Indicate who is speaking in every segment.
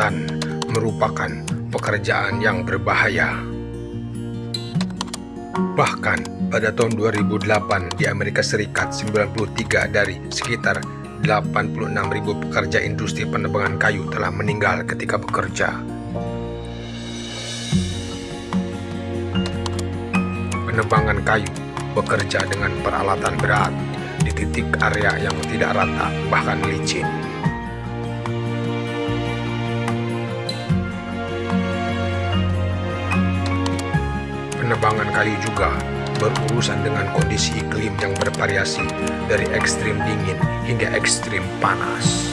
Speaker 1: hutan merupakan pekerjaan yang berbahaya. Bahkan pada tahun 2008 di Amerika Serikat 93 dari sekitar 86.000 pekerja industri penebangan kayu telah meninggal ketika bekerja. Penebangan kayu bekerja dengan peralatan berat di titik area yang tidak rata bahkan licin. Penebangan kayu juga berurusan dengan kondisi iklim yang bervariasi dari ekstrim dingin hingga ekstrim panas.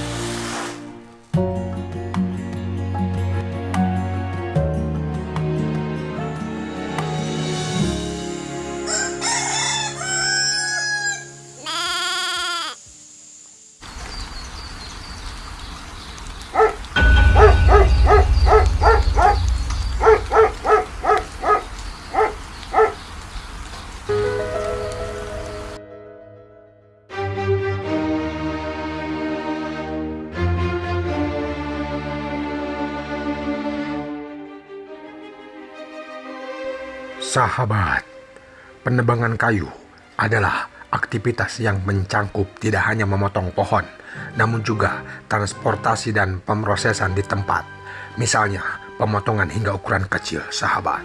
Speaker 1: Sahabat, penebangan kayu adalah aktivitas yang mencangkup tidak hanya memotong pohon, namun juga transportasi dan pemrosesan di tempat. Misalnya, pemotongan hingga ukuran kecil, sahabat.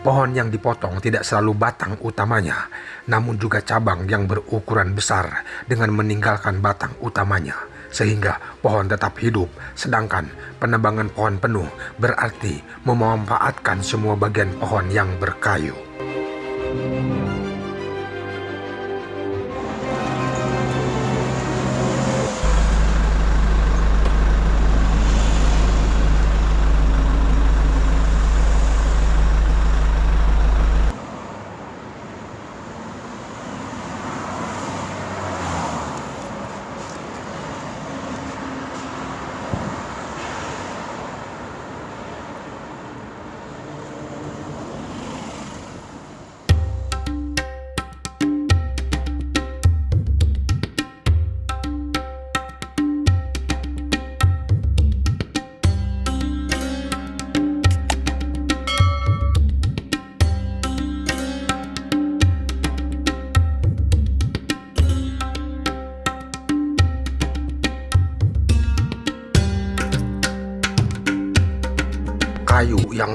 Speaker 1: Pohon yang dipotong tidak selalu batang utamanya, namun juga cabang yang berukuran besar dengan meninggalkan batang utamanya sehingga pohon tetap hidup, sedangkan penebangan pohon penuh berarti memanfaatkan semua bagian pohon yang berkayu.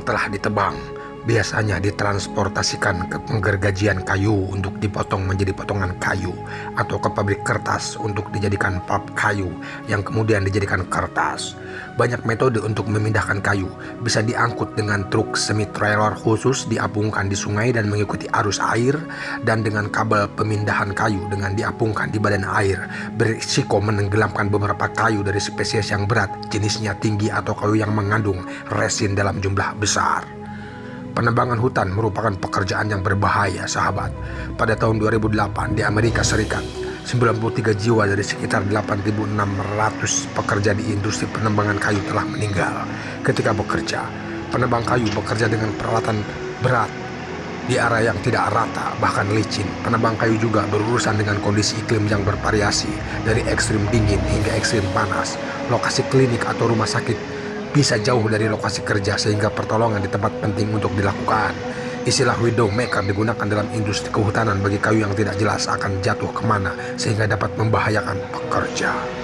Speaker 1: Telah ditebang biasanya ditransportasikan ke penggergajian kayu untuk dipotong menjadi potongan kayu atau ke pabrik kertas untuk dijadikan pulp kayu yang kemudian dijadikan kertas. Banyak metode untuk memindahkan kayu, bisa diangkut dengan truk semi trailer khusus diapungkan di sungai dan mengikuti arus air dan dengan kabel pemindahan kayu dengan diapungkan di badan air berisiko menenggelamkan beberapa kayu dari spesies yang berat, jenisnya tinggi atau kayu yang mengandung resin dalam jumlah besar. Penebangan hutan merupakan pekerjaan yang berbahaya, sahabat. Pada tahun 2008 di Amerika Serikat, 93 jiwa dari sekitar 8.600 pekerja di industri penebangan kayu telah meninggal ketika bekerja. Penebang kayu bekerja dengan peralatan berat di area yang tidak rata, bahkan licin. Penebang kayu juga berurusan dengan kondisi iklim yang bervariasi dari ekstrim dingin hingga ekstrim panas. Lokasi klinik atau rumah sakit bisa jauh dari lokasi kerja sehingga pertolongan di tempat penting untuk dilakukan. Istilah widow maker digunakan dalam industri kehutanan bagi kayu yang tidak jelas akan jatuh ke mana sehingga dapat membahayakan pekerja.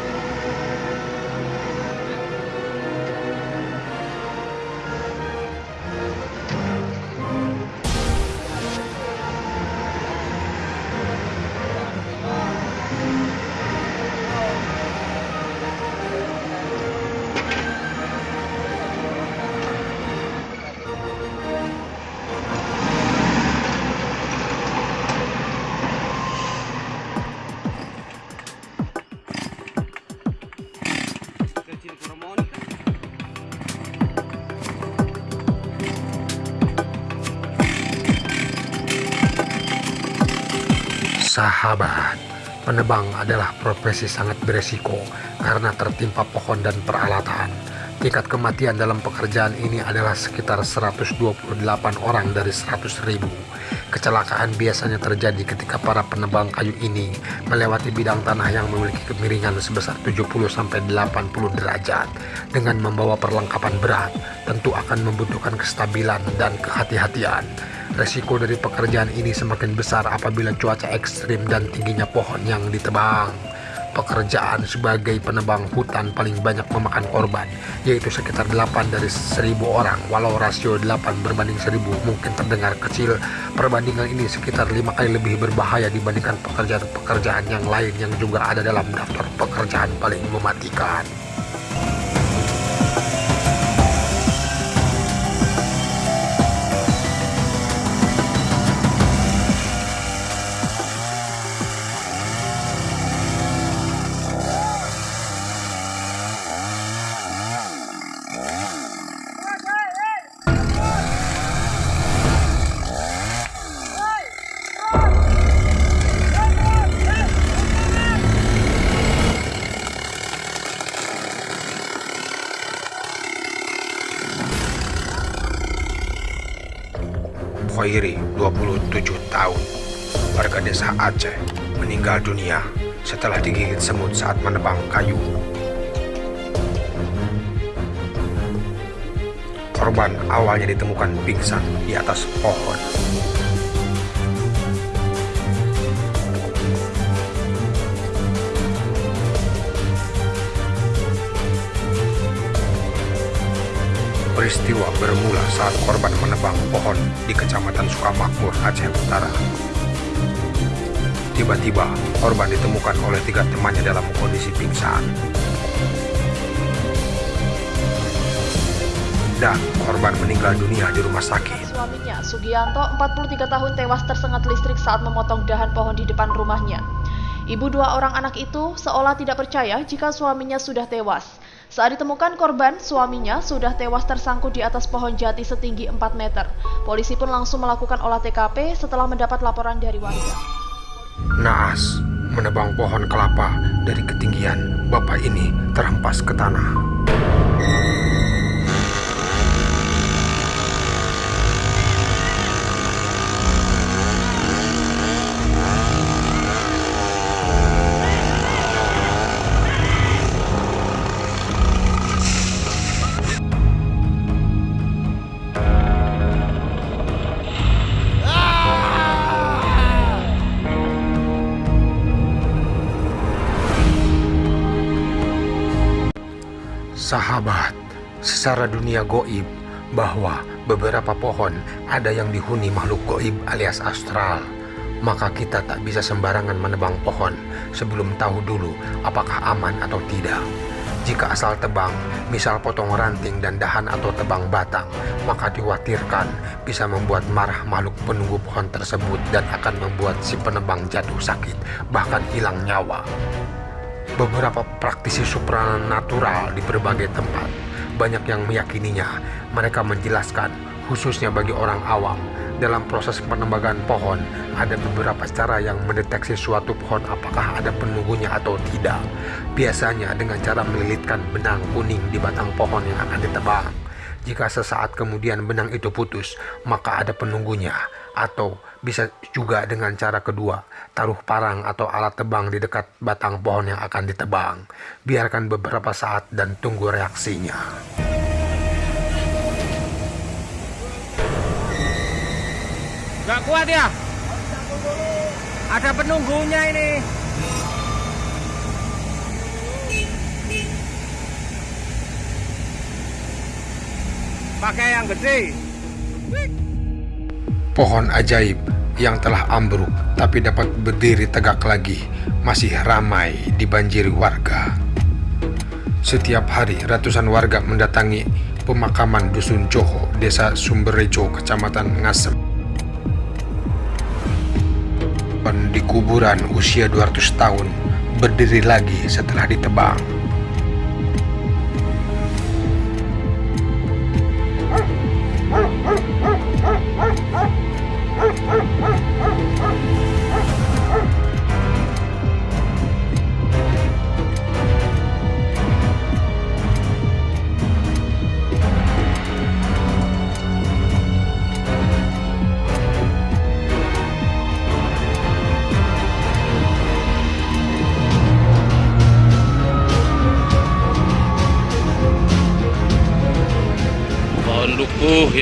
Speaker 1: Sahabat, penebang adalah profesi sangat beresiko karena tertimpa pohon dan peralatan. Tingkat kematian dalam pekerjaan ini adalah sekitar 128 orang dari 100 ribu. Kecelakaan biasanya terjadi ketika para penebang kayu ini melewati bidang tanah yang memiliki kemiringan sebesar 70-80 derajat. Dengan membawa perlengkapan berat, tentu akan membutuhkan kestabilan dan kehati-hatian. Resiko dari pekerjaan ini semakin besar apabila cuaca ekstrim dan tingginya pohon yang ditebang. Pekerjaan sebagai penebang hutan paling banyak memakan korban yaitu sekitar 8 dari 1000 orang. Walau rasio 8 berbanding 1000 mungkin terdengar kecil. Perbandingan ini sekitar lima kali lebih berbahaya dibandingkan pekerjaan-pekerjaan yang lain yang juga ada dalam daftar pekerjaan paling mematikan warga desa Aceh, meninggal dunia setelah digigit semut saat menebang kayu. Korban awalnya ditemukan pingsan di atas pohon. Peristiwa bermula saat korban menebang pohon di Kecamatan Sukamakmur, Aceh Utara. Tiba-tiba, korban ditemukan oleh tiga temannya dalam kondisi pingsan. Dan korban meninggal dunia di rumah sakit.
Speaker 2: Suaminya, Sugianto, 43 tahun tewas tersengat listrik saat memotong dahan pohon di depan rumahnya. Ibu dua orang anak itu seolah tidak percaya jika suaminya sudah tewas. Saat ditemukan korban, suaminya sudah tewas tersangkut di atas pohon jati setinggi 4 meter. Polisi pun langsung melakukan olah TKP setelah mendapat laporan dari warga.
Speaker 1: Naas menebang pohon kelapa dari ketinggian, bapak ini terhempas ke tanah. Secara dunia goib bahwa beberapa pohon ada yang dihuni makhluk goib alias astral. Maka kita tak bisa sembarangan menebang pohon sebelum tahu dulu apakah aman atau tidak. Jika asal tebang, misal potong ranting dan dahan atau tebang batang, maka dikhawatirkan bisa membuat marah makhluk penunggu pohon tersebut dan akan membuat si penebang jatuh sakit, bahkan hilang nyawa beberapa praktisi supranatural di berbagai tempat. Banyak yang meyakininya. Mereka menjelaskan, khususnya bagi orang awam, dalam proses penembagan pohon, ada beberapa cara yang mendeteksi suatu pohon apakah ada penunggunya atau tidak. Biasanya dengan cara melilitkan benang kuning di batang pohon yang akan ditebang. Jika sesaat kemudian benang itu putus, maka ada penunggunya. Atau bisa juga dengan cara kedua, taruh parang atau alat tebang di dekat batang pohon yang akan ditebang. Biarkan beberapa saat dan tunggu reaksinya.
Speaker 3: Gak kuat ya? Ada penunggunya ini. Pakai yang gede.
Speaker 1: Pohon ajaib yang telah ambruk tapi dapat berdiri tegak lagi masih ramai dibanjiri warga. Setiap hari ratusan warga mendatangi pemakaman Dusun Joho, Desa Sumberrejo, Kecamatan Ngasem. Di kuburan usia 200 tahun berdiri lagi setelah ditebang.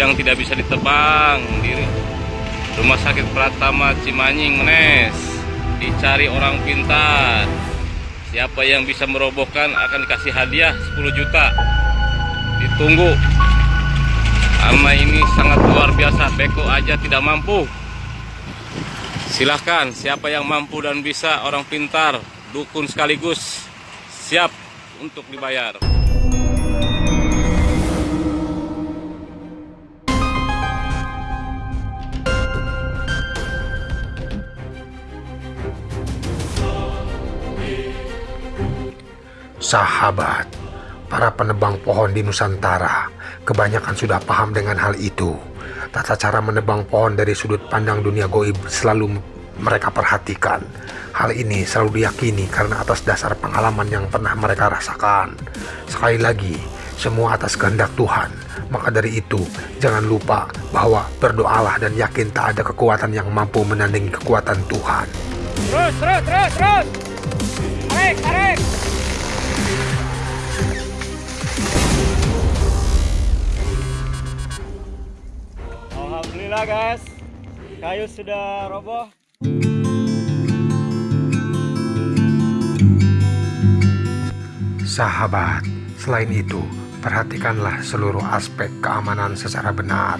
Speaker 4: Yang tidak bisa ditebang di Rumah Sakit Pratama Cimanying Menes dicari orang pintar. Siapa yang bisa merobohkan akan dikasih hadiah 10 juta. Ditunggu. Ama ini sangat luar biasa. Beko aja tidak mampu. Silahkan siapa yang mampu dan bisa orang pintar dukun sekaligus siap untuk dibayar
Speaker 1: Sahabat, para penebang pohon di Nusantara kebanyakan sudah paham dengan hal itu. Tata cara menebang pohon dari sudut pandang dunia goib selalu mereka perhatikan. Hal ini selalu diyakini karena atas dasar pengalaman yang pernah mereka rasakan. Sekali lagi, semua atas kehendak Tuhan. Maka dari itu, jangan lupa bahwa berdoalah dan yakin tak ada kekuatan yang mampu menandingi kekuatan Tuhan.
Speaker 3: Terus, terus, terus, terus. Tarik, tarik.
Speaker 5: Alhamdulillah guys, kayu sudah roboh.
Speaker 1: Sahabat, selain itu, perhatikanlah seluruh aspek keamanan secara benar,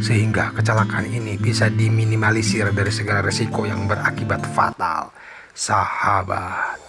Speaker 1: sehingga kecelakaan ini bisa diminimalisir dari segala resiko yang berakibat fatal. Sahabat.